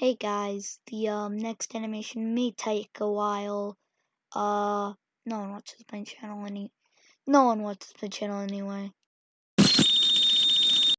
Hey guys, the um next animation may take a while. Uh, no one watches my channel any. No one watches my channel anyway.